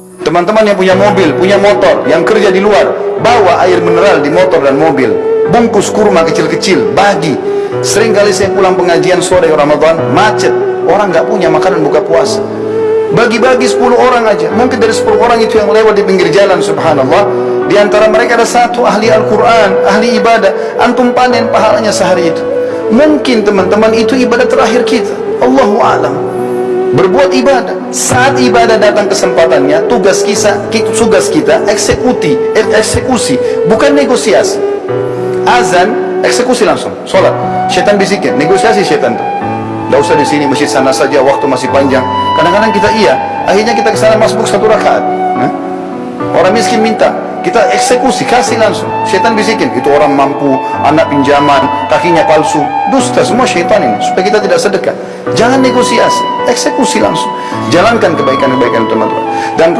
Teman-teman yang punya mobil, punya motor, yang kerja di luar, bawa air mineral di motor dan mobil. Bungkus kurma kecil-kecil, bagi. Sering kali saya pulang pengajian sore Ramadan, macet. Orang nggak punya makanan buka puasa. Bagi-bagi 10 orang aja. Mungkin dari 10 orang itu yang lewat di pinggir jalan, subhanallah. Di antara mereka ada satu ahli Al-Quran, ahli ibadah. Antum panen pahalanya sehari itu. Mungkin teman-teman itu ibadah terakhir kita. Allahu a'lam berbuat ibadah. Saat ibadah datang kesempatannya tugas kita tugas kita eksekuti eh, eksekusi bukan negosiasi. Azan eksekusi langsung sholat. Setan bisikin negosiasi setan tuh tidak usah di sini masjid sana saja waktu masih panjang. Kadang-kadang kita iya akhirnya kita ke sana masbuk satu rakaat? Orang miskin minta. Kita eksekusi kasih langsung. Setan bisikin. Itu orang mampu anak pinjaman kakinya palsu. Dusta semua syaitan ini supaya kita tidak sedekah. Jangan negosiasi eksekusi langsung. Jalankan kebaikan-kebaikan teman-teman. Dan